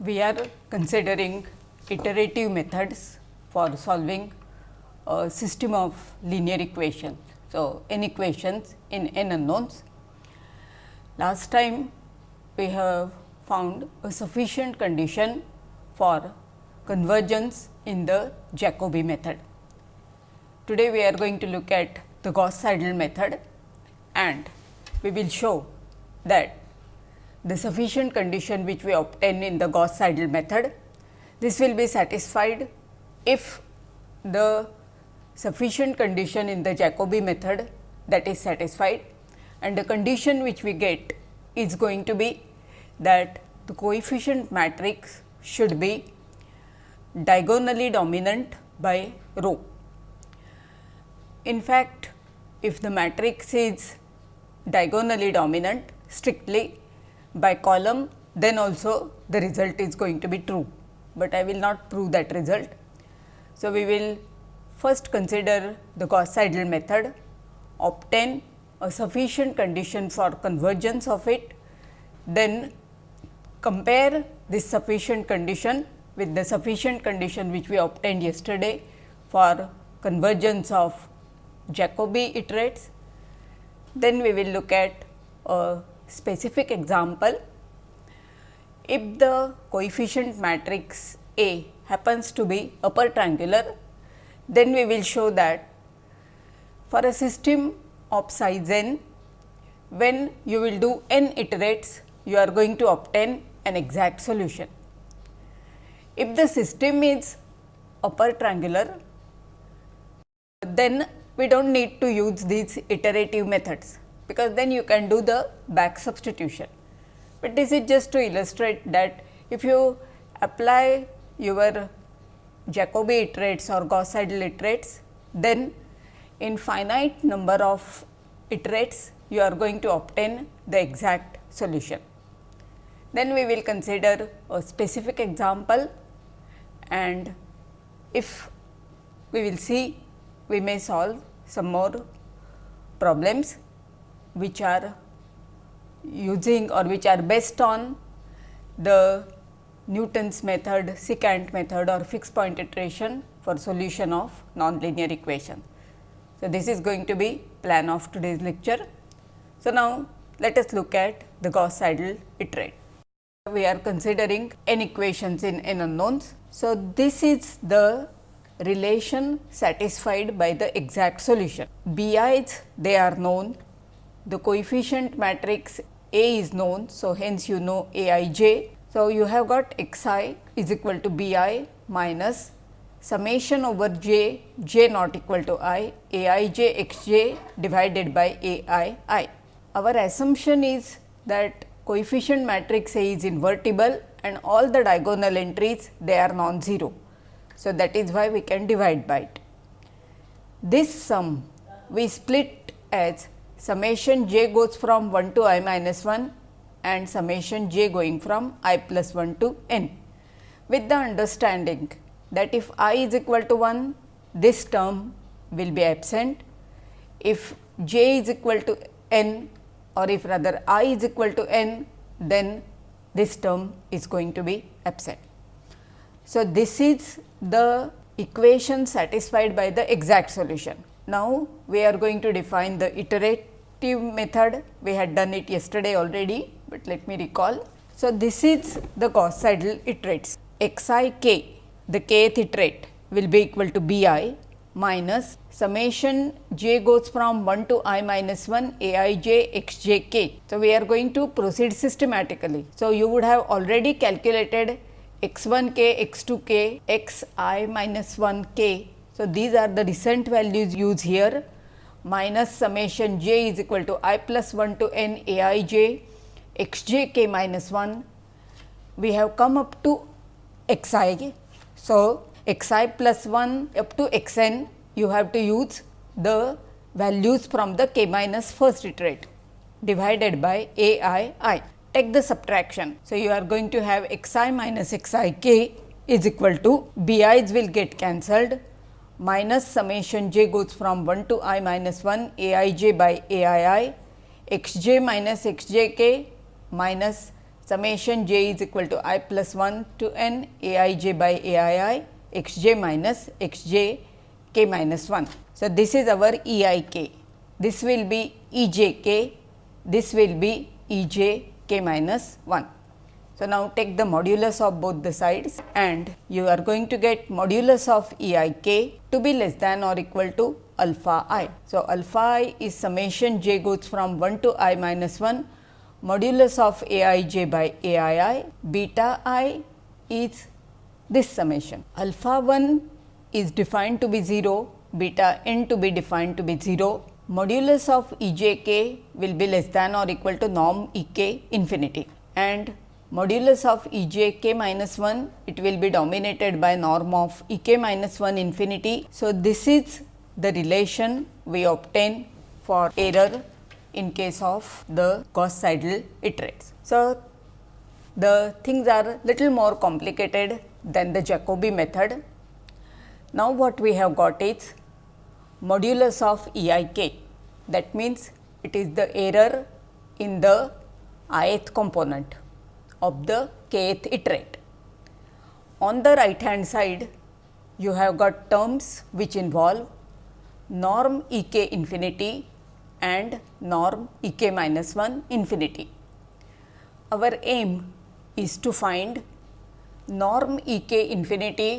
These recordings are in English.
we are considering iterative methods for solving a system of linear equations. So, n equations in n unknowns. Last time we have found a sufficient condition for convergence in the Jacobi method. Today, we are going to look at the Gauss Seidel method and we will show that the sufficient condition which we obtain in the Gauss Seidel method. This will be satisfied if the sufficient condition in the Jacobi method that is satisfied and the condition which we get is going to be that the coefficient matrix should be diagonally dominant by row. In fact, if the matrix is diagonally dominant strictly by column then also the result is going to be true, but I will not prove that result. So, we will first consider the Gauss Seidel method, obtain a sufficient condition for convergence of it, then compare this sufficient condition with the sufficient condition which we obtained yesterday for convergence of Jacobi iterates. Then we will look at a specific example, if the coefficient matrix A happens to be upper triangular, then we will show that for a system of size n, when you will do n iterates, you are going to obtain an exact solution. If the system is upper triangular, then we do not need to use these iterative methods because then you can do the back substitution. But this is just to illustrate that if you apply your Jacobi iterates or Gauss Seidel iterates, then in finite number of iterates you are going to obtain the exact solution. Then we will consider a specific example and if we will see we may solve some more problems which are using or which are based on the Newton's method, secant method or fixed point iteration for solution of nonlinear equation. So, this is going to be plan of today's lecture. So, now let us look at the Gauss Seidel iterate. We are considering n equations in n unknowns. So, this is the relation satisfied by the exact solution. BI's they are known the coefficient matrix A is known. So, hence you know A i j. So, you have got x i is equal to B i minus summation over j j not equal to i A i j x j divided by A i i. Our assumption is that coefficient matrix A is invertible and all the diagonal entries they are non-zero. So, that is why we can divide by it. This sum we split as summation j goes from 1 to i minus 1 and summation j going from i plus 1 to n with the understanding that if i is equal to 1 this term will be absent. If j is equal to n or if rather i is equal to n then this term is going to be absent. So, this is the equation satisfied by the exact solution. Now, we are going to define the iterate method we had done it yesterday already, but let me recall. So, this is the Gauss Seidel iterates x i k the kth iterate will be equal to b i minus summation j goes from 1 to i minus 1 a i j x j k. So, we are going to proceed systematically. So, you would have already calculated x 1 k, x 2 k, x i minus 1 k. So, these are the recent values used here minus summation j is equal to i plus 1 to n a i j x j k minus 1. We have come up to x i. So, x i plus 1 up to x n you have to use the values from the k minus first iterate divided by a i i. Take the subtraction. So, you are going to have x i minus x i k is equal to b i's will get cancelled minus summation j goes from 1 to i minus 1 a i j by a i i x j minus x j k minus summation j is equal to i plus 1 to n a i j by a i i x j minus x j k minus 1. So, this is our E i k, this will be E j k, this will be E j k minus 1. So, now take the modulus of both the sides and you are going to get modulus of E i k to be less than or equal to alpha i. So, alpha i is summation j goes from 1 to i minus 1 modulus of a i j by a i i beta i is this summation. Alpha 1 is defined to be 0, beta n to be defined to be 0, modulus of E j k will be less than or equal to norm E k infinity and modulus of E j k minus 1 it will be dominated by norm of E k minus 1 infinity. So, this is the relation we obtain for error in case of the Gauss Seidel iterates. So, the things are little more complicated than the Jacobi method. Now, what we have got is modulus of E i k that means, it is the error in the ith component of the kth iterate. On the right hand side you have got terms which involve norm E k infinity and norm E k minus 1 infinity. Our aim is to find norm E k infinity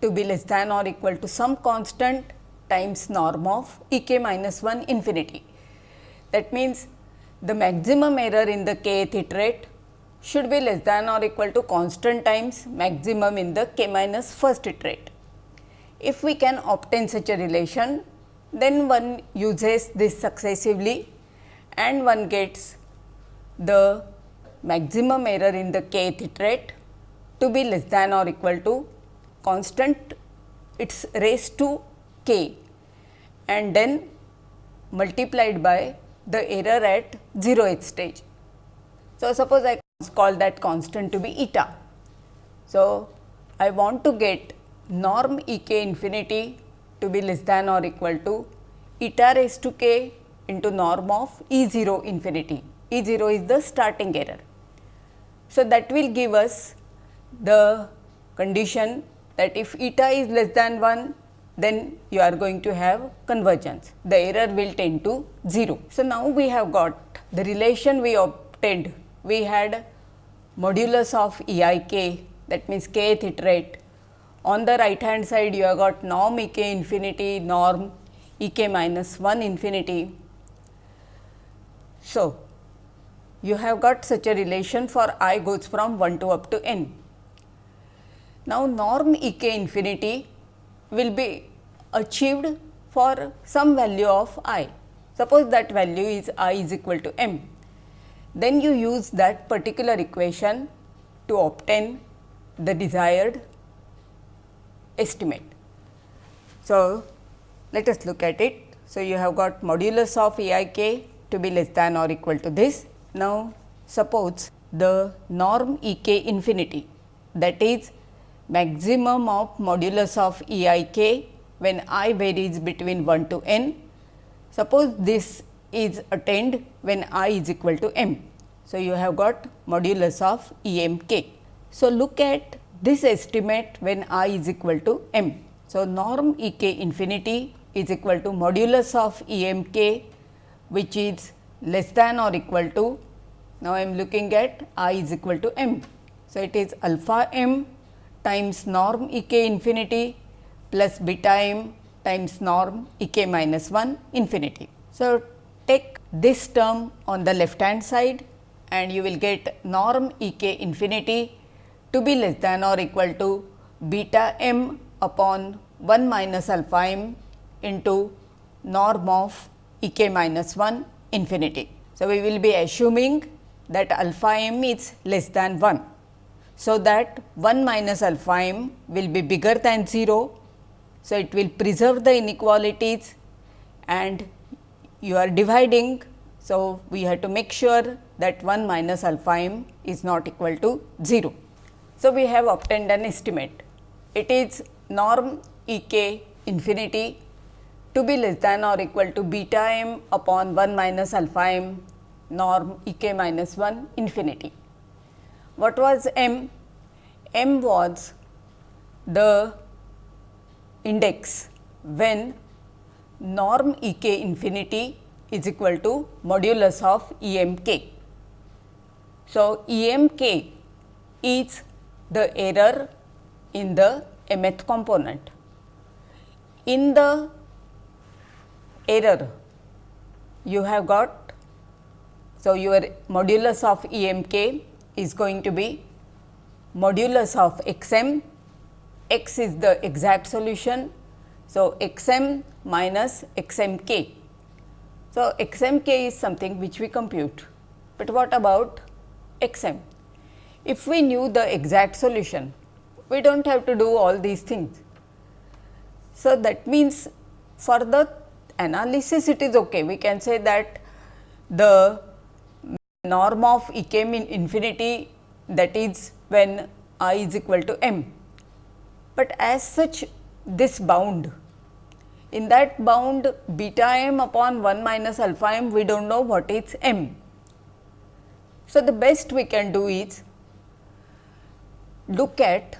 to be less than or equal to some constant times norm of E k minus 1 infinity. That means, the maximum error in the kth iterate should be less than or equal to constant times maximum in the k minus first iterate. If we can obtain such a relation, then one uses this successively and one gets the maximum error in the kth iterate to be less than or equal to constant its raised to k and then multiplied by the error at 0th stage. So, suppose I call that constant to be eta. So, I want to get norm E k infinity to be less than or equal to eta raised to k into norm of E 0 infinity. E 0 is the starting error. So, that will give us the condition that if eta is less than 1 then you are going to have convergence the error will tend to 0. So, now we have got the relation we obtained we had modulus of E i k that means kth iterate on the right hand side you have got norm E k infinity norm E k minus 1 infinity. So, you have got such a relation for i goes from 1 to up to n. Now, norm E k infinity will be achieved for some value of i. Suppose that value is i is equal to m. Then you use that particular equation to obtain the desired estimate. So, let us look at it. So, you have got modulus of E i k to be less than or equal to this. Now, suppose the norm E k infinity that is maximum of modulus of E i k when i varies between 1 to n. Suppose this is attained when i is equal to m. So, you have got modulus of E m k. So, look at this estimate when i is equal to m. So, norm E k infinity is equal to modulus of E m k which is less than or equal to now I am looking at i is equal to m. So, it is alpha m times norm E k infinity plus beta m times norm E k minus 1 infinity. So, this term on the left hand side and you will get norm E k infinity to be less than or equal to beta m upon 1 minus alpha m into norm of E k minus 1 infinity. So, we will be assuming that alpha m is less than 1 so that 1 minus alpha m will be bigger than 0. So, it will preserve the inequalities and you are dividing. So, we have to make sure that 1 minus alpha m is not equal to 0. So, we have obtained an estimate. It is norm E k infinity to be less than or equal to beta m upon 1 minus alpha m norm E k minus 1 infinity. What was m? m was the index when norm E k infinity is equal to modulus of E m k. So, E m k is the error in the mth component. In the error you have got, so your modulus of E m k is going to be modulus of x m, x is the exact solution. So, x m minus x m k. So, x m k is something which we compute, but what about x m? If we knew the exact solution, we do not have to do all these things. So, that means for the analysis it is okay. We can say that the norm of E k in infinity that is when i is equal to m. But as such this bound in that bound beta m upon 1 minus alpha m we do not know what is m. So, the best we can do is look at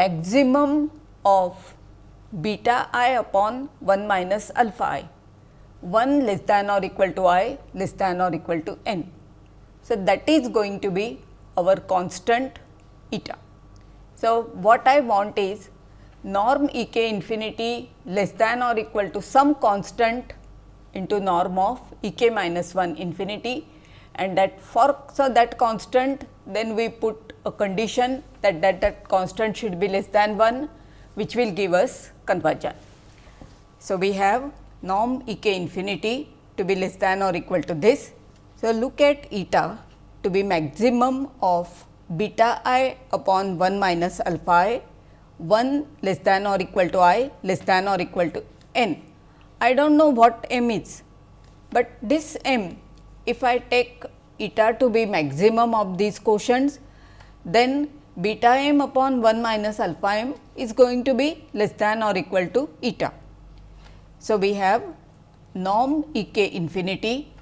maximum of beta i upon 1 minus alpha i 1 less than or equal to i less than or equal to n. So, that is going to be our constant eta. So, what I want is norm E k infinity less than or equal to some constant into norm of E k minus 1 infinity and that for so that constant then we put a condition that that, that constant should be less than 1 which will give us conversion. So, we have norm E k infinity to be less than or equal to this. So, look at eta to be maximum of beta i upon 1 minus alpha i 1 less than or equal to i less than or equal to n. I do not know what m is, but this m if I take eta to be maximum of these quotients, then beta m upon 1 minus alpha m is going to be less than or equal to eta. So, we have norm E k infinity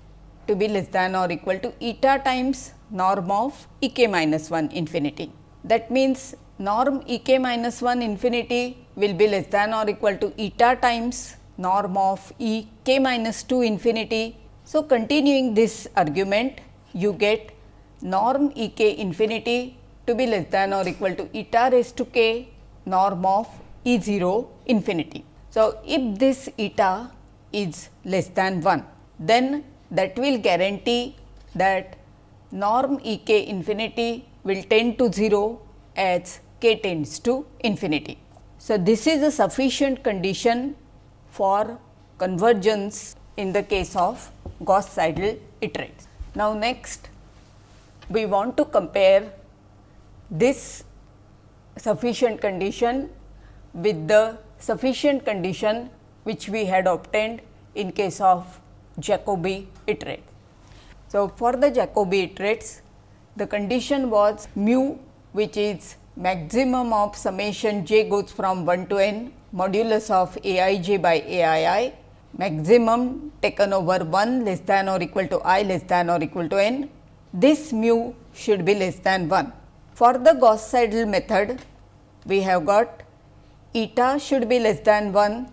to be less than or equal to eta times norm of E k minus 1 infinity. That means, norm E k minus 1 infinity will be less than or equal to eta times norm of E k minus 2 infinity. So, continuing this argument you get norm E k infinity to be less than or equal to eta raised to k norm of E 0 infinity. So, if this eta is less than 1, then that will guarantee that norm E k infinity will tend to 0 as k tends to infinity. So, this is a sufficient condition for convergence in the case of Gauss Seidel iterates. Now, next we want to compare this sufficient condition with the sufficient condition which we had obtained in case of Jacobi iterate. So, for the Jacobi iterates the condition was mu which is maximum of summation j goes from 1 to n modulus of a i j by a i i. Maximum taken over 1 less than or equal to i less than or equal to n. This mu should be less than 1. For the Gauss Seidel method we have got eta should be less than 1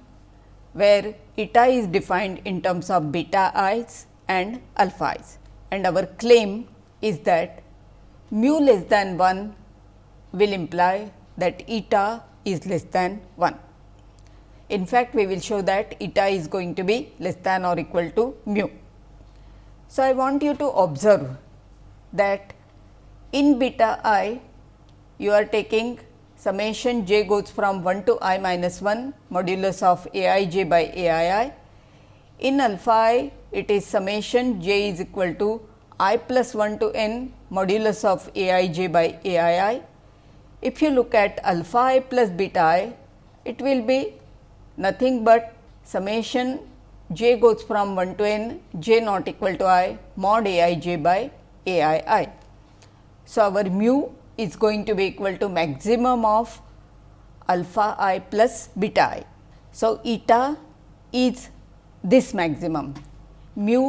where eta is defined in terms of beta i's and alpha i's. And our claim is that mu less than 1 will imply that eta is less than 1. In fact, we will show that eta is going to be less than or equal to mu. So, I want you to observe that in beta i you are taking summation j goes from 1 to i minus 1 modulus of a i j by a i i. In alpha i it is summation j is equal to i plus 1 to n modulus of a i j by a i i. If you look at alpha i plus beta i, it will be nothing but summation j goes from 1 to n j not equal to i mod a i j by a i i. So, our mu is going to be equal to maximum of alpha i plus beta i. So, eta is this maximum, mu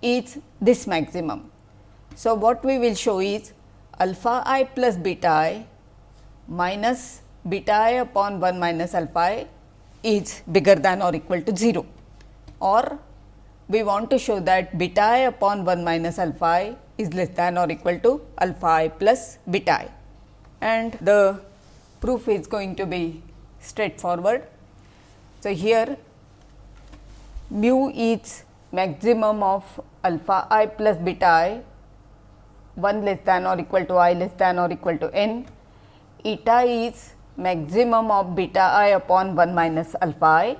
is this maximum. So, what we will show is alpha i plus beta i minus beta i upon 1 minus alpha i is bigger than or equal to 0 or we want to show that beta i upon 1 minus alpha i is less than or equal to alpha i plus beta i. And the proof is going to be straightforward. So, here mu is maximum of alpha i plus beta i 1 less than or equal to i less than or equal to n, eta is maximum of beta i upon 1 minus alpha i.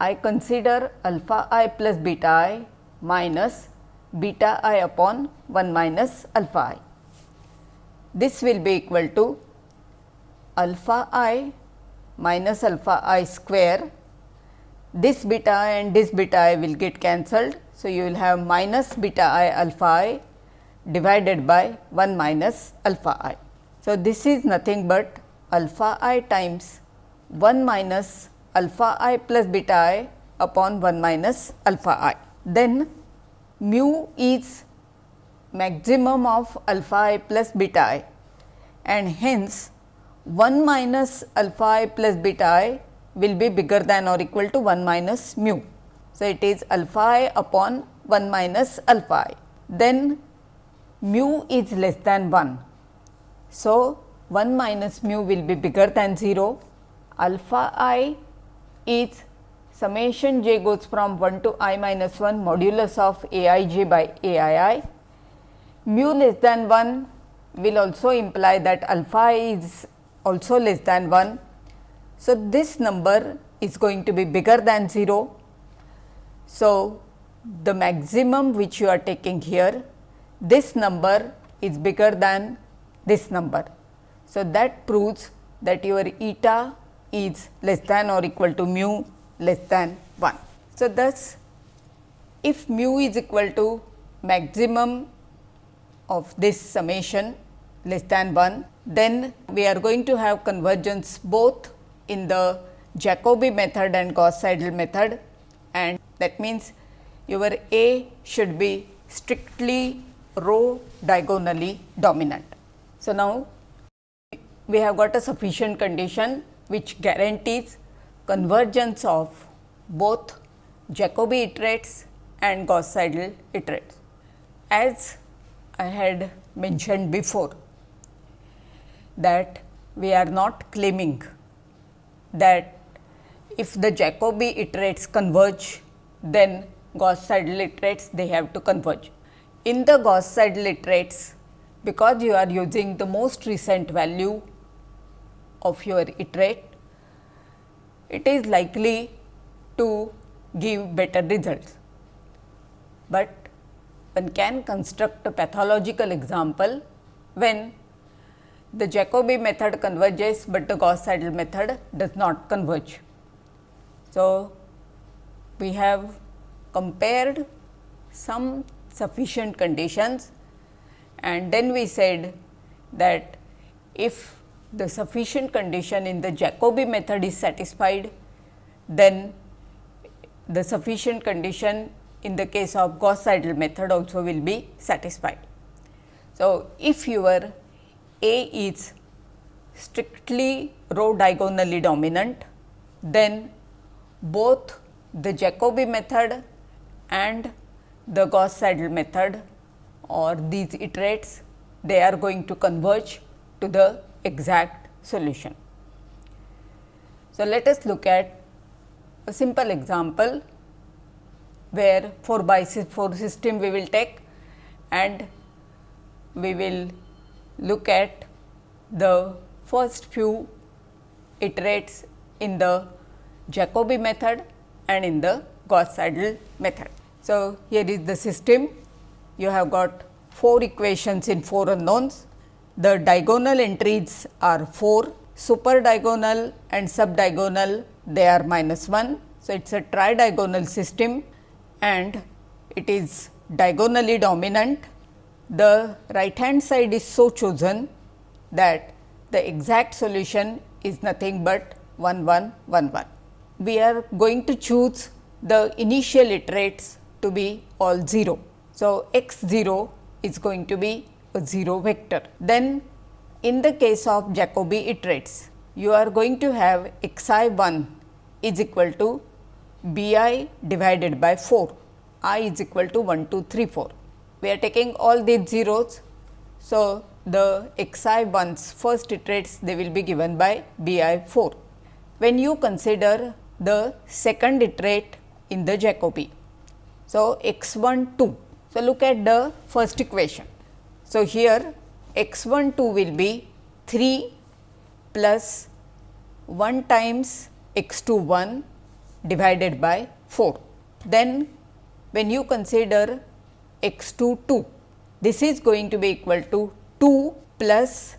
I consider alpha i plus beta i minus beta i upon 1 minus alpha i. This will be equal to alpha i minus alpha i square this beta i and this beta i will get cancelled. So, you will have minus beta i alpha i divided by 1 minus alpha i. So, this is nothing but alpha i times 1 minus alpha i plus beta i upon 1 minus alpha i. Then mu is maximum of alpha i plus beta i and hence 1 minus alpha i plus beta i will be bigger than or equal to 1 minus mu. So, it is alpha i upon 1 minus alpha i. Then mu is less than 1. So, 1 minus mu will be bigger than 0. Alpha i is summation j goes from 1 to i minus 1 modulus of a i j by a i i. Mu less than 1 will also imply that alpha i is also less than 1 so, this number is going to be bigger than 0. So, the maximum which you are taking here, this number is bigger than this number. So, that proves that your eta is less than or equal to mu less than 1. So, thus if mu is equal to maximum of this summation less than 1, then we are going to have convergence both in the Jacobi method and Gauss Seidel method and that means your A should be strictly row diagonally dominant. So, now we have got a sufficient condition which guarantees convergence of both Jacobi iterates and Gauss Seidel iterates. As I had mentioned before that we are not claiming that if the Jacobi iterates converge, then Gauss Seidel iterates they have to converge. In the Gauss Seidel iterates, because you are using the most recent value of your iterate, it is likely to give better results. But one can construct a pathological example when the Jacobi method converges, but the Gauss Seidel method does not converge. So, we have compared some sufficient conditions and then we said that if the sufficient condition in the Jacobi method is satisfied, then the sufficient condition in the case of Gauss Seidel method also will be satisfied. So, if your a is strictly row diagonally dominant, then both the Jacobi method and the Gauss Seidel method or these iterates they are going to converge to the exact solution. So, let us look at a simple example where 4 by 4 system we will take and we will look at the first few iterates in the Jacobi method and in the Gauss Seidel method. So, here is the system you have got 4 equations in 4 unknowns. The diagonal entries are 4 super diagonal and sub diagonal they are minus 1. So, it is a tridiagonal system and it is diagonally dominant the right hand side is so chosen that the exact solution is nothing but 1 1 1 1. We are going to choose the initial iterates to be all 0. So, x 0 is going to be a 0 vector. Then in the case of Jacobi iterates, you are going to have x i 1 is equal to b i divided by 4, i is equal to 1, 2, 3, 4. We are taking all these zeros. So, the x i 1's first iterates they will be given by b i 4. When you consider the second iterate in the Jacobi. So, x 1 2. So, look at the first equation. So, here x 1 2 will be 3 plus 1 times x 2 1 divided by 4. Then when you consider x 2 2, this is going to be equal to 2 plus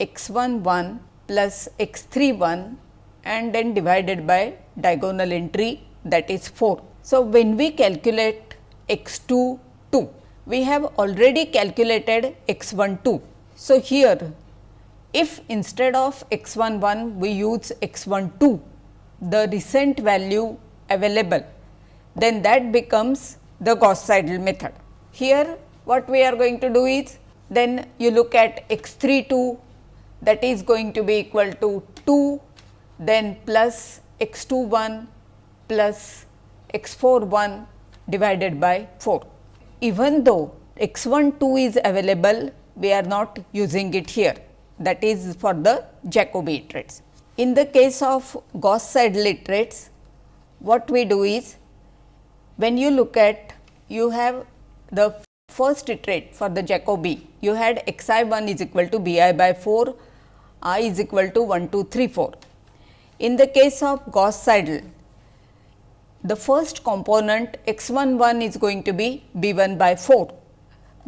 x 1 1 plus x 3 1 and then divided by diagonal entry that is 4. So, when we calculate x 2 2, we have already calculated x 1 2. So, here if instead of x 1 1 we use x 1 2, the recent value available, then that becomes the Gauss Seidel method. Here what we are going to do is, then you look at x 3 2 that is going to be equal to 2, then plus x 2 1 plus x 4 1 divided by 4. Even though x 1 2 is available, we are not using it here that is for the Jacobi iterates. In the case of Gauss Seidel iterates, what we do is when you look at you have the first iterate for the Jacobi, you had x i 1 is equal to b i by 4, i is equal to 1 2 3 4. In the case of Gauss Seidel, the first component x 1 1 is going to be b 1 by 4.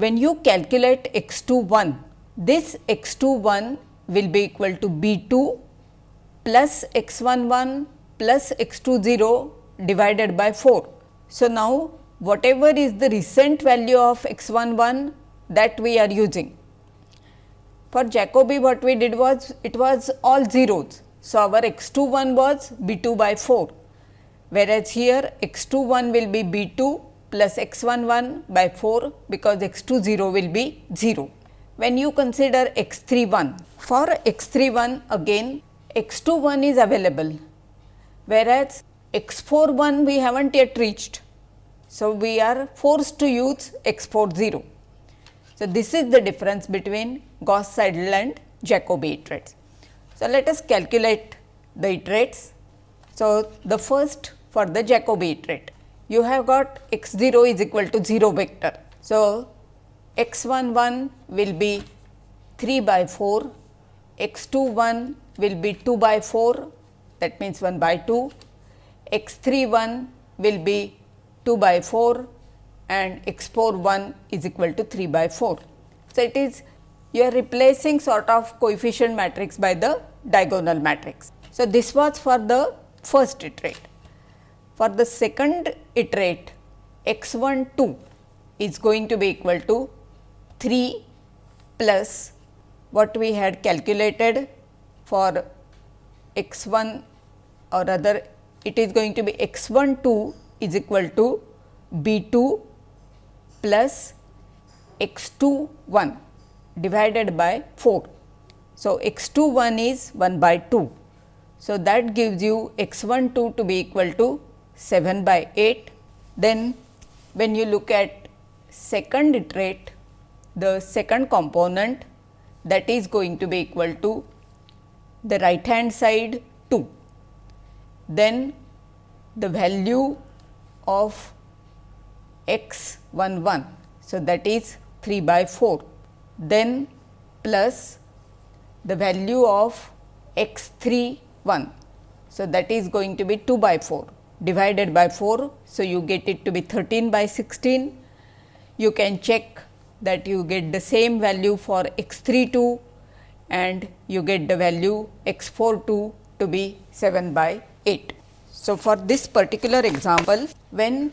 When you calculate x 2 1, this x 2 1 will be equal to b 2 plus x 1 1 plus x 2 0 divided by 4. So, now whatever is the recent value of x 1 1 that we are using. For Jacobi what we did was it was all zeros. So, our x 2 1 was b 2 by 4 whereas here x 2 1 will be b 2 plus x 1 1 by 4 because x 2 0 will be 0. When you consider x 3 1, for x 3 1 again x 2 1 is available, whereas x 4 1 we have not yet reached. So, we are forced to use x 4 0. So, this is the difference between Gauss Seidel and Jacobi iterates. So, let us calculate the iterates. So, the first for the Jacobi iterate. You have got x 0 is equal to 0 vector. So, x 1 1 will be 3 by 4, x 2 1 will be 2 by 4 that means 1 by 2, x 3 1 will be 2 by 4 and x 4 1 is equal to 3 by 4. So, it is you are replacing sort of coefficient matrix by the diagonal matrix. So, this was for the first iterate. For the second iterate x 1 2 is going to be equal to 3 plus what we had calculated for x 1 or rather it is going to be x 1 2 is equal to b 2 plus x 2 1 divided by 4. So, x 2 1 is 1 by 2. So, that gives you x 1 2 to be equal to 7 by 8. Then when you look at second iterate, the second component that is going to be equal to the right hand side 2. Then the value of x 1 1. So, that is 3 by 4. Then plus the value of x 3 1. So, that is going to be 2 by 4 divided by 4. So, you get it to be 13 by 16. You can check that you get the same value for x 3 2 and you get the value x 4 2 to be 7 by 8. So, for this particular example when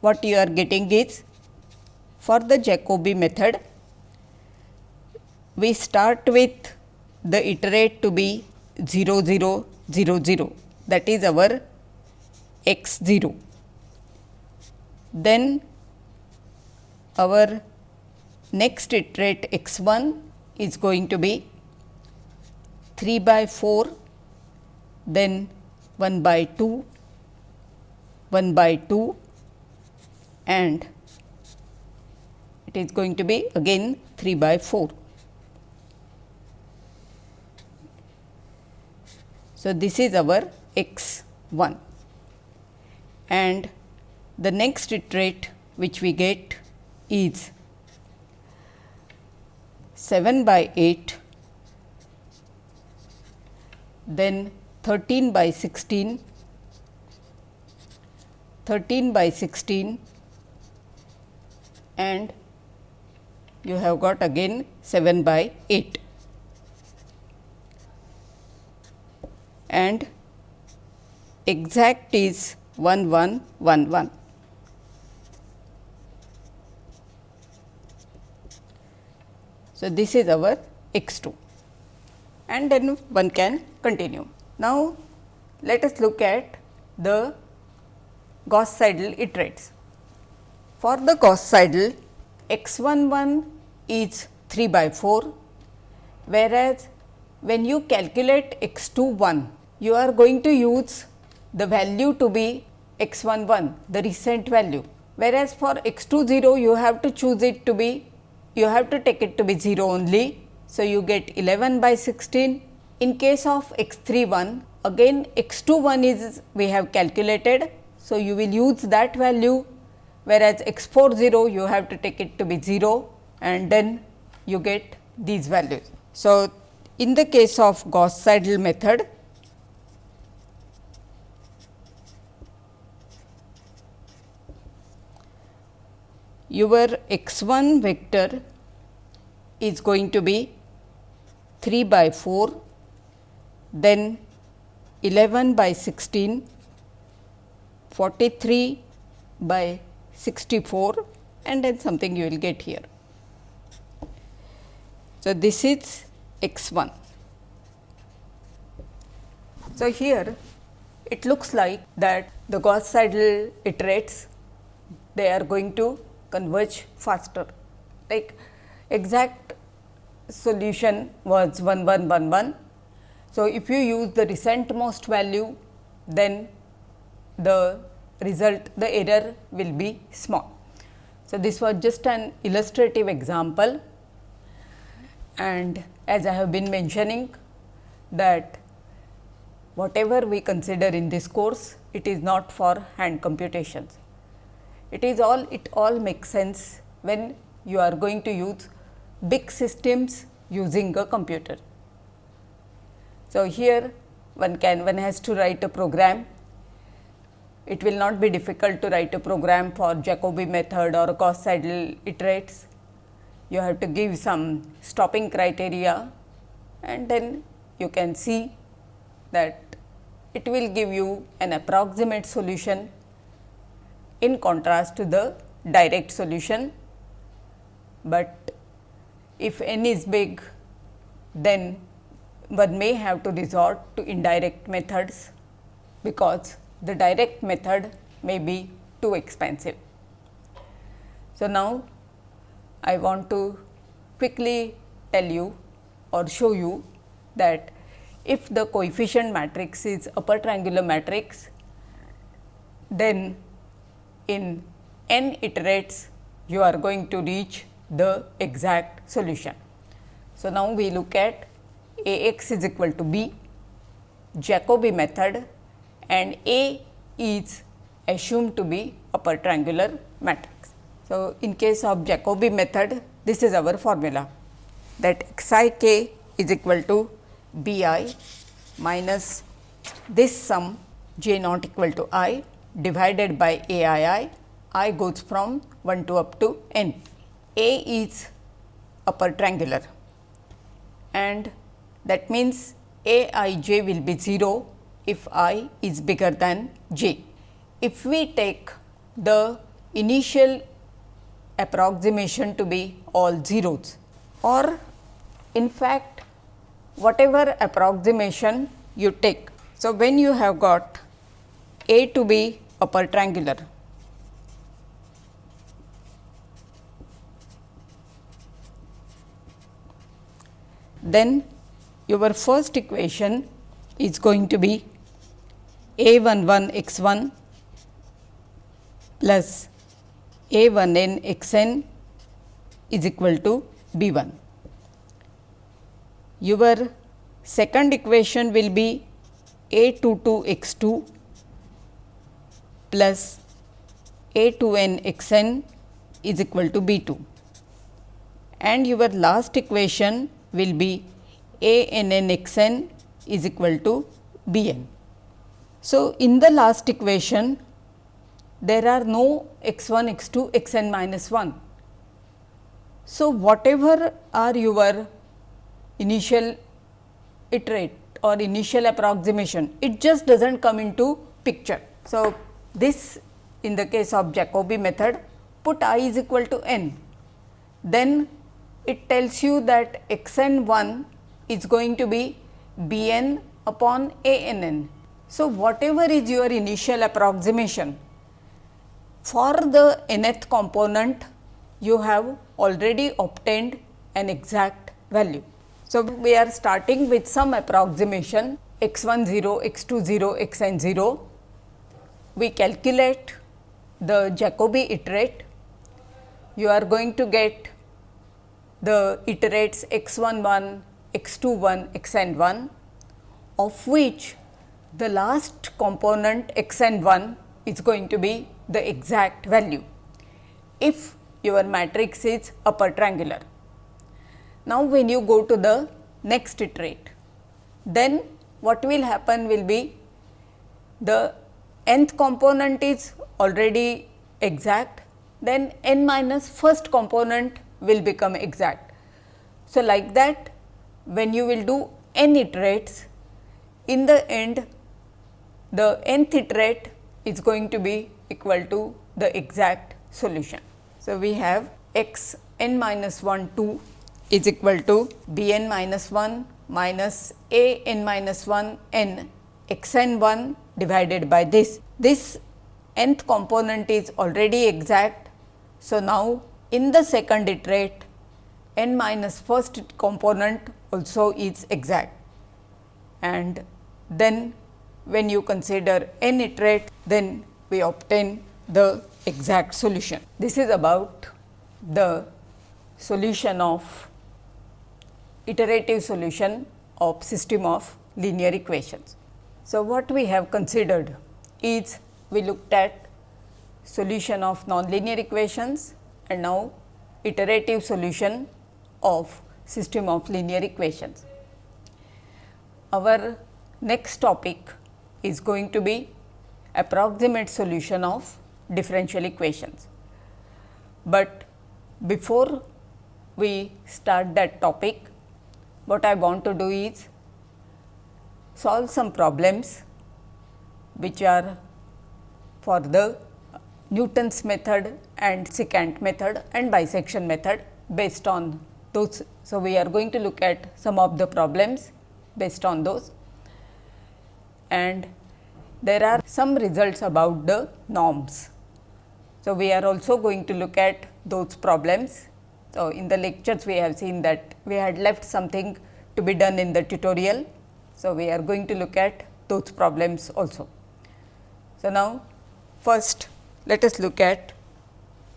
what you are getting is for the Jacobi method we start with the iterate to be 0 0 0 0 that is our x 0. Then our next iterate x 1 is going to be 3 by 4, then 1 by 2, 1 by 2 and it is going to be again 3 by 4. So, this is our x 1 and the next iterate which we get is 7 by 8, then 13 by 16, 13 by 16 and you have got again 7 by 8. and exact is 1 1 1 1. So, this is our x 2 and then one can continue. Now, let us look at the Gauss Seidel iterates. For the Gauss Seidel x 1 1 is 3 by 4, whereas when you calculate x 2 1 you are going to use the value to be x 1 1 the recent value whereas for x 2 0 you have to choose it to be you have to take it to be 0 only. So, you get 11 by 16 in case of x 3 1 again x 2 1 is we have calculated. So, you will use that value whereas x 4 0 you have to take it to be 0 and then you get these values. So, in the case of Gauss Seidel method your x 1 vector is going to be 3 by 4, then 11 by 16, 43 by 64 and then something you will get here. So, this is x 1. So, here it looks like that the Gauss Seidel iterates they are going to converge faster like exact solution was 1 1 1 1. So, if you use the recent most value then the result the error will be small. So, this was just an illustrative example and as I have been mentioning that whatever we consider in this course it is not for hand computations. It is all it all makes sense when you are going to use big systems using a computer. So, here one can one has to write a program. It will not be difficult to write a program for Jacobi method or Gauss Seidel iterates. You have to give some stopping criteria and then you can see that it will give you an approximate solution in contrast to the direct solution, but if n is big then one may have to resort to indirect methods because the direct method may be too expensive. So, now I want to quickly tell you or show you that if the coefficient matrix is upper triangular matrix, then in n iterates you are going to reach the exact solution. So, now we look at A x is equal to b, Jacobi method and A is assumed to be upper triangular matrix. So, in case of Jacobi method this is our formula that x i k is equal to b i minus this sum j not equal to i divided by a i i, i goes from 1 to up to n. A is upper triangular and that means A i j will be 0 if i is bigger than j. If we take the initial approximation to be all zeros or in fact whatever approximation you take. So, when you have got A to be upper triangular then your first equation is going to be a 1 1 x 1 plus a 1 n x n is equal to b 1. Your second equation will be a 2 2 x 2 plus a 2 n x n is equal to b 2 and your last equation will be a n n x n is equal to b n. So, in the last equation there are no x 1 x 2 x n minus 1. So, whatever are your initial iterate or initial approximation, it just does not come into picture. So, this in the case of Jacobi method put i is equal to n, then it tells you that x n 1 is going to be b n upon a n n. So, whatever is your initial approximation for the nth component you have already obtained an exact value. So, we are starting with some approximation x 1 0, x 2 0, x n 0. We calculate the Jacobi iterate, you are going to get the iterates x 1 1, x 2 1, x n 1 of which the last component x n 1 is going to be the exact value if your matrix is upper triangular. Now, when you go to the next iterate, then what will happen will be the nth component is already exact, then n minus first component will become exact. So, like that when you will do n iterates, in the end the nth iterate is going to be equal to the exact solution. So, we have x n minus 1 2 is equal to b n minus 1 minus a n minus 1 n x n 1 divided by this. This nth component is already exact. So, now in the second iterate n minus first component also is exact and then when you consider n iterate then we obtain the exact solution. This is about the solution of iterative solution of system of linear equations. So, what we have considered is we looked at solution of nonlinear equations and now iterative solution of system of linear equations. Our next topic is going to be approximate solution of differential equations. But before we start that topic, what I want to do is solve some problems which are for the Newton's method and secant method and bisection method based on those. So, we are going to look at some of the problems based on those and there are some results about the norms. So, we are also going to look at those problems. So, in the lectures we have seen that we had left something to be done in the tutorial. So, we are going to look at those problems also. So, now first let us look at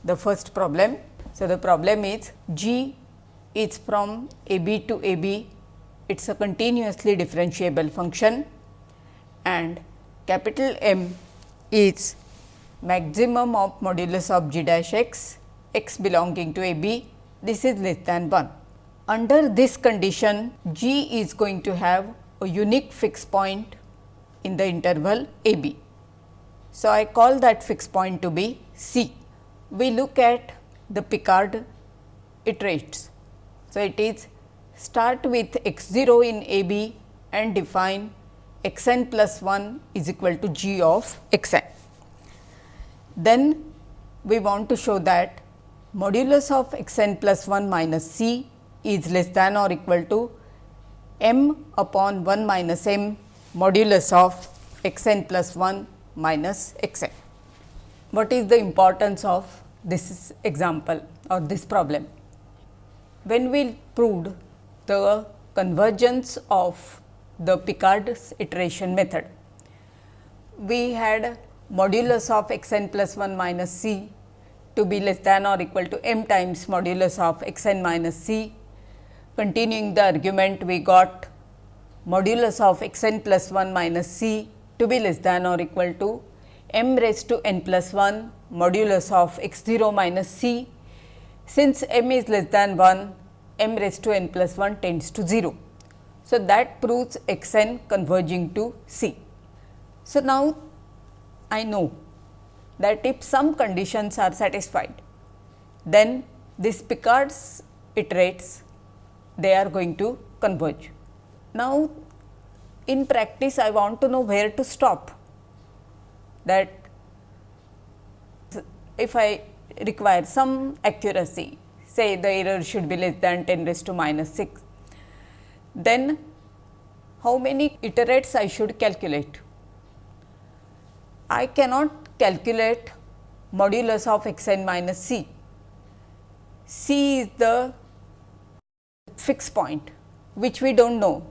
the first problem. So, the problem is G is from a b to a b, it is a continuously differentiable function and capital M is maximum of modulus of g dash x, x belonging to a b, this is less than 1. Under this condition, g is going to have a unique fixed point in the interval a b. So, I call that fixed point to be c. We look at the Picard iterates. So, it is start with x 0 in a b and define x n plus 1 is equal to g of x n. Then we want to show that modulus of x n plus 1 minus c is less than or equal to m upon 1 minus m modulus of x n plus 1 minus x n. What is the importance of this example or this problem? When we proved the convergence of the Picard's iteration method. We had modulus of x n plus 1 minus c to be less than or equal to m times modulus of x n minus c. Continuing the argument, we got modulus of x n plus 1 minus c to be less than or equal to m raised to n plus 1 modulus of x 0 minus c. Since m is less than 1, m raised to n plus 1 tends to 0. So, that proves x n converging to c. So, now I know that if some conditions are satisfied, then this Picard's iterates they are going to converge. Now, in practice I want to know where to stop that if I require some accuracy say the error should be less than 10 raised to minus 6, then how many iterates I should calculate? I cannot calculate modulus of x n minus c. c is the fixed point which we do not know.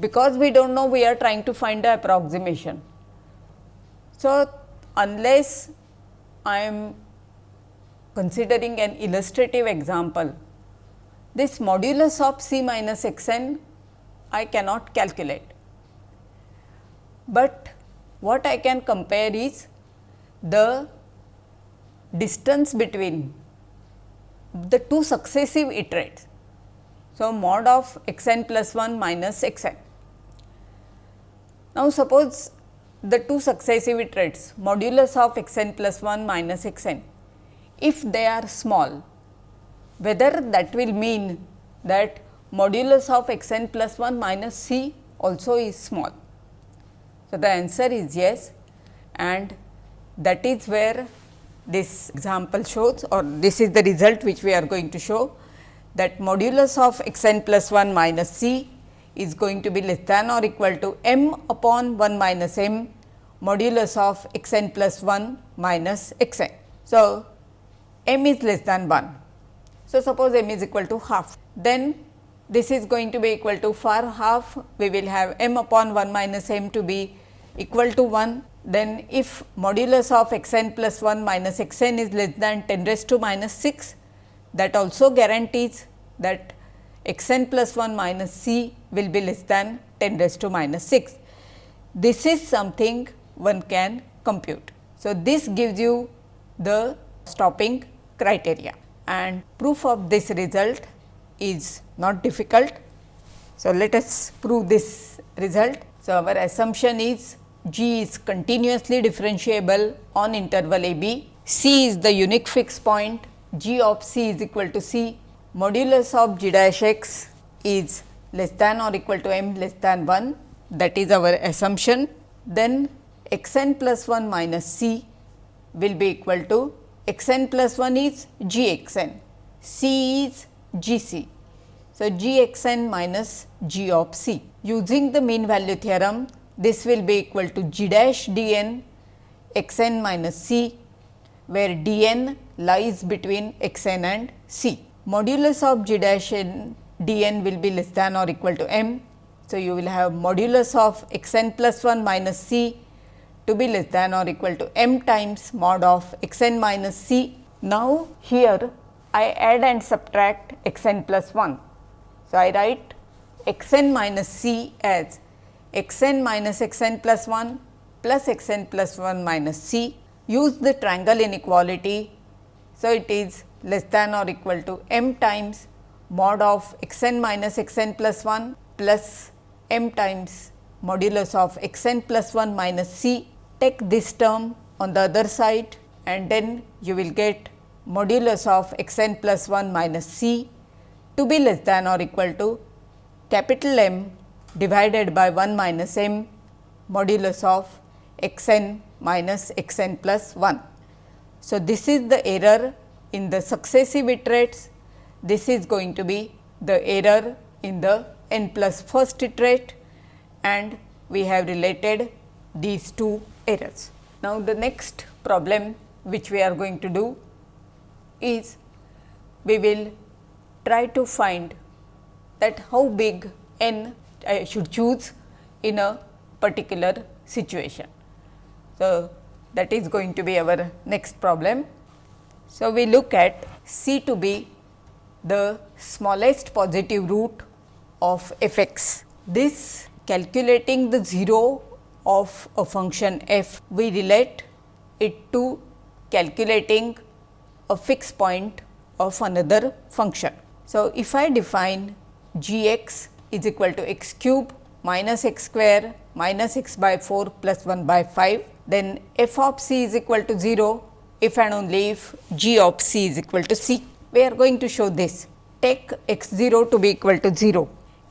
Because we do not know we are trying to find the approximation. So, unless I am considering an illustrative example, this modulus of c minus x n I cannot calculate. But what I can compare is the distance between the two successive iterates. So, mod of x n plus 1 minus x n. Now, suppose the two successive iterates modulus of x n plus 1 minus x n, if they are small, whether that will mean that modulus of x n plus 1 minus c also is small. So, the answer is yes and that is where this example shows or this is the result which we are going to show that modulus of x n plus 1 minus c is going to be less than or equal to m upon 1 minus m modulus of x n plus 1 minus x n. So, m is less than 1. So, suppose m is equal to half, then this is going to be equal to for half we will have m upon 1 minus m to be equal to 1. Then if modulus of x n plus 1 minus x n is less than 10 raised to minus 6, that also guarantees that x n plus 1 minus c will be less than 10 raised to minus 6. This is something one can compute. So, this gives you the stopping criteria and proof of this result is not difficult. So, let us prove this result. So, our assumption is G is continuously differentiable on interval a b, C is the unique fixed point g of c is equal to c, modulus of g dash x is less than or equal to m less than 1 that is our assumption. Then x n plus 1 minus c will be equal to x n plus 1 is g x n, c is g c. So, g x n minus g of c. Using the mean value theorem, this will be equal to g dash d n x n minus c where d n lies between x n and c. Modulus of g dash n d n will be less than or equal to m. So, you will have modulus of x n plus 1 minus c to be less than or equal to m times mod of x n minus c. Now, here I add and subtract x n plus 1. So, I write x n minus c as x n minus x n plus 1 plus x n plus 1 minus c use the triangle inequality. So, it is less than or equal to m times mod of x n minus x n plus 1 plus m times modulus of x n plus 1 minus c. Take this term on the other side and then you will get modulus of x n plus 1 minus c to be less than or equal to capital M divided by 1 minus m modulus of x n minus x n plus 1. So, this is the error in the successive iterates, this is going to be the error in the n plus first iterate and we have related these two errors. Now, the next problem which we are going to do is we will try to find that how big n I should choose in a particular situation. So, that is going to be our next problem. So, we look at C to be the smallest positive root of f x. This calculating the 0 of a function f, we relate it to calculating a fixed point of another function. So, if I define g x is equal to x cube minus x square minus x by 4 plus 1 by 5, then f of c is equal to 0 if and only if g of c is equal to c. We are going to show this. Take x 0 to be equal to 0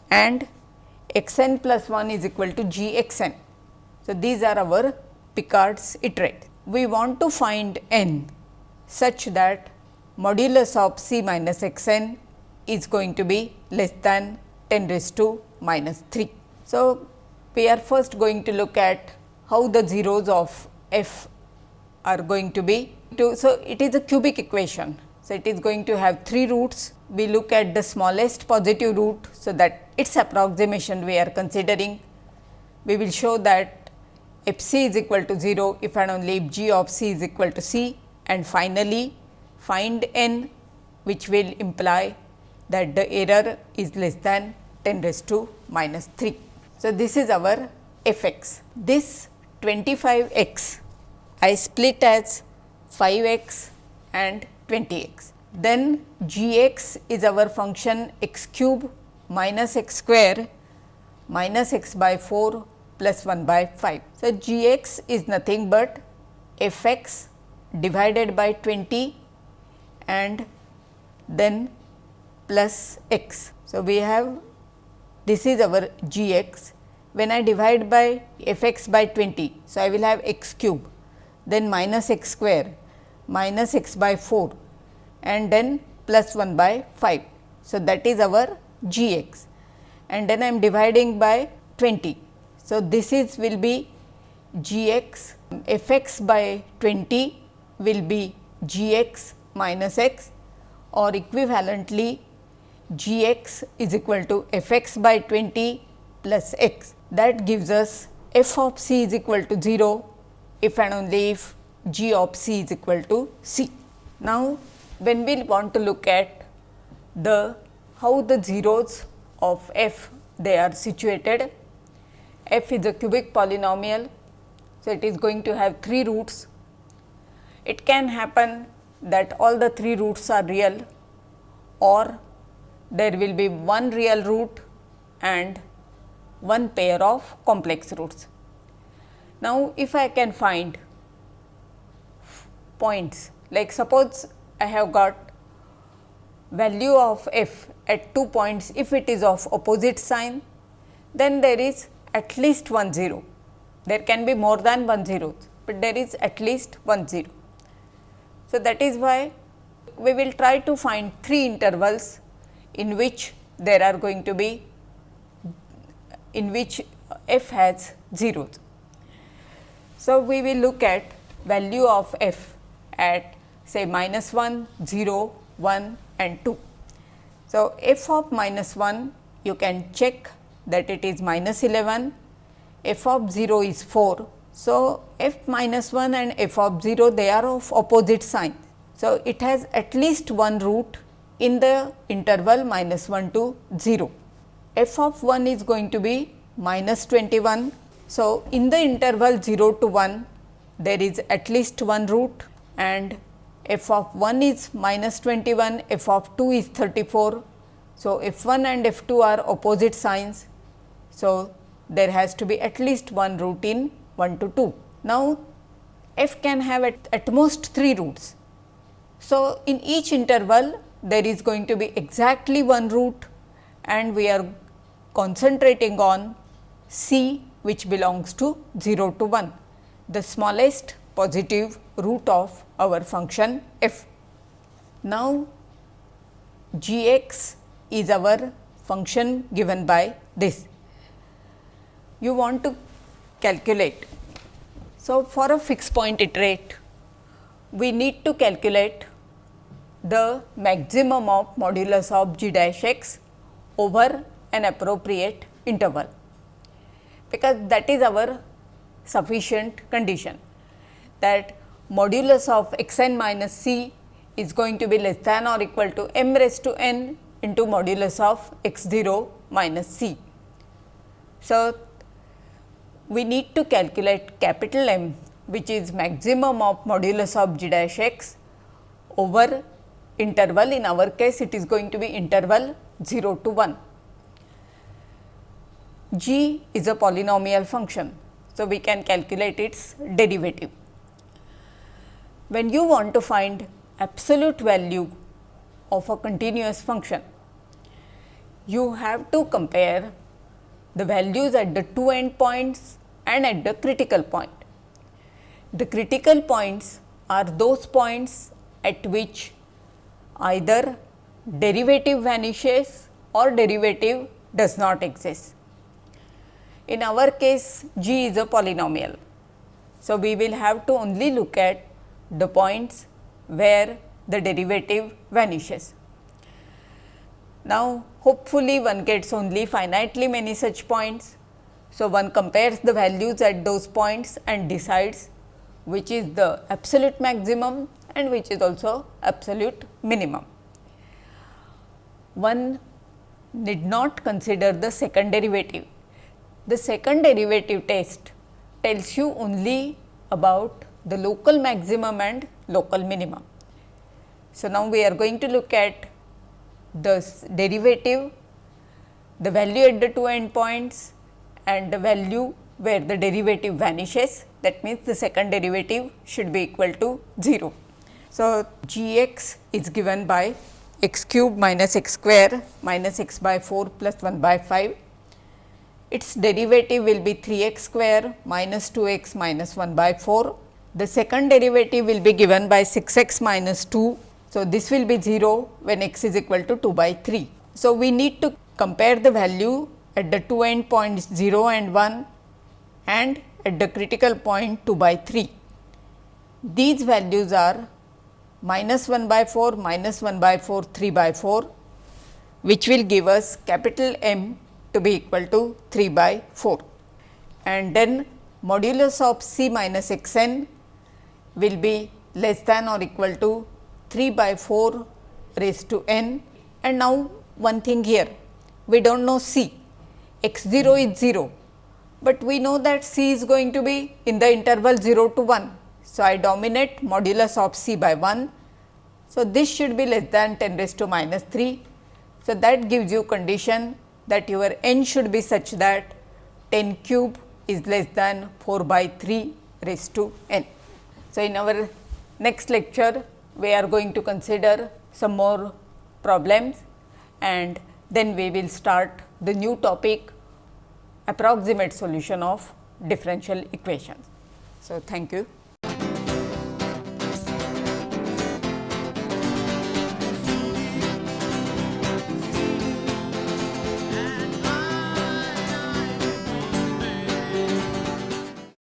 and x n plus 1 is equal to g x n. So, these are our Picard's iterate. We want to find n such that modulus of c minus x n is going to be less than 10 raised to minus 3. So, we are first going to look at how the zeros of f are going to be. To, so, it is a cubic equation. So, it is going to have 3 roots. We look at the smallest positive root. So, that its approximation we are considering. We will show that f c is equal to 0 if and only if g of c is equal to c and finally, find n which will imply that the error is less than 10 raised to minus 3. So, this is our f x. This 25 x I split as 5 x and 20 x. Then g x is our function x cube minus x square minus x by 4 plus 1 by 5. So, g x is nothing but f x divided by 20 and then plus x. So, we have this is our g x when I divide by f x by 20. So, I will have x cube then minus x square minus x by 4 and then plus 1 by 5. So, that is our g x and then I am dividing by 20. So, this is will be g x f x by 20 will be g x minus x or equivalently g x is equal to f x by 20 plus x that gives us f of c is equal to 0 if and only if g of c is equal to c. Now, when we want to look at the how the zeros of f they are situated, f is a cubic polynomial. So, it is going to have 3 roots. It can happen that all the 3 roots are real or there will be one real root and one pair of complex roots. Now, if I can find points like suppose I have got value of f at two points if it is of opposite sign then there is at least one 0. There can be more than one zero, but there is at least one 0. So, that is why we will try to find three intervals in which there are going to be in which f has zeros. So, we will look at value of f at say minus 1, 0, 1 and 2. So, f of minus 1 you can check that it is minus 11, f of 0 is 4. So, f minus 1 and f of 0 they are of opposite sign. So, it has at least one root in the interval minus 1 to 0. F of 1 is going to be minus 21. So, in the interval 0 to 1 there is at least one root and f of 1 is minus 21, f of 2 is 34. So, f 1 and f 2 are opposite signs. So, there has to be at least one root in 1 to 2. Now, f can have at, at most 3 roots. So, in each interval there is going to be exactly one root and we are concentrating on c which belongs to 0 to 1, the smallest positive root of our function f. Now, g x is our function given by this. You want to calculate. So, for a fixed point iterate, we need to calculate the maximum of modulus of g dash x over an appropriate interval, because that is our sufficient condition that modulus of x n minus c is going to be less than or equal to m raised to n into modulus of x 0 minus c. So, we need to calculate capital M which is maximum of modulus of g dash x over interval in our case it is going to be interval 0 to 1. g is a polynomial function. So, we can calculate its derivative. When you want to find absolute value of a continuous function, you have to compare the values at the two end points and at the critical point. The critical points are those points at which either derivative vanishes or derivative does not exist. In our case g is a polynomial. So, we will have to only look at the points where the derivative vanishes. Now, hopefully one gets only finitely many such points. So, one compares the values at those points and decides which is the absolute maximum and which is also absolute minimum. One need not consider the second derivative. The second derivative test tells you only about the local maximum and local minimum. So, now we are going to look at the derivative, the value at the two endpoints and the value where the derivative vanishes that means the second derivative should be equal to 0. So, g x is given by x cube minus x square minus x by 4 plus 1 by 5. Its derivative will be 3 x square minus 2 x minus 1 by 4. The second derivative will be given by 6 x minus 2 so, this will be 0 when x is equal to 2 by 3. So, we need to compare the value at the two end points 0 and 1 and at the critical point 2 by 3. These values are minus 1 by 4, minus 1 by 4, 3 by 4, which will give us capital M to be equal to 3 by 4. And then modulus of C minus x n will be less than or equal to 3 by 4 raised to n and now one thing here we do not know c x 0 is 0, but we know that c is going to be in the interval 0 to 1. So, I dominate modulus of c by 1. So, this should be less than 10 raised to minus 3. So, that gives you condition that your n should be such that 10 cube is less than 4 by 3 raised to n. So, in our next lecture we are going to consider some more problems and then we will start the new topic approximate solution of differential equations. So, thank you.